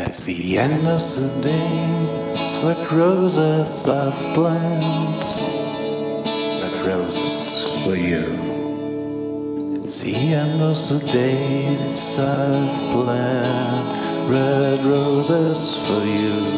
It's the end of the days, red roses I've planned, red roses for you. It's the end of the days I've planned, red roses for you.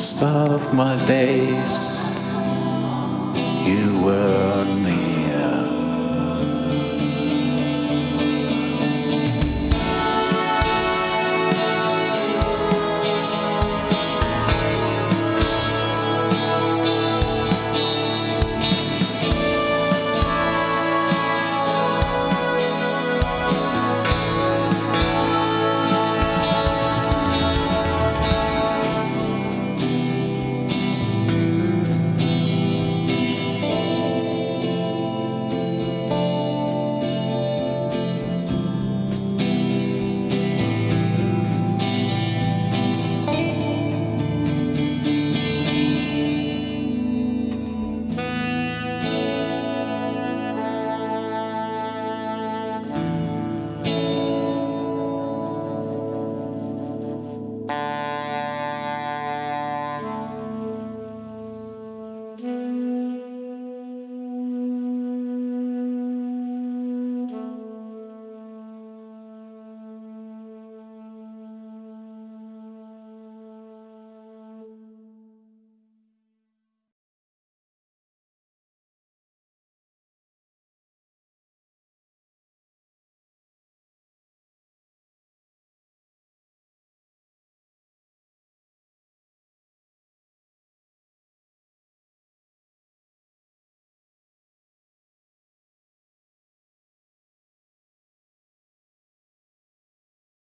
start of my days, you were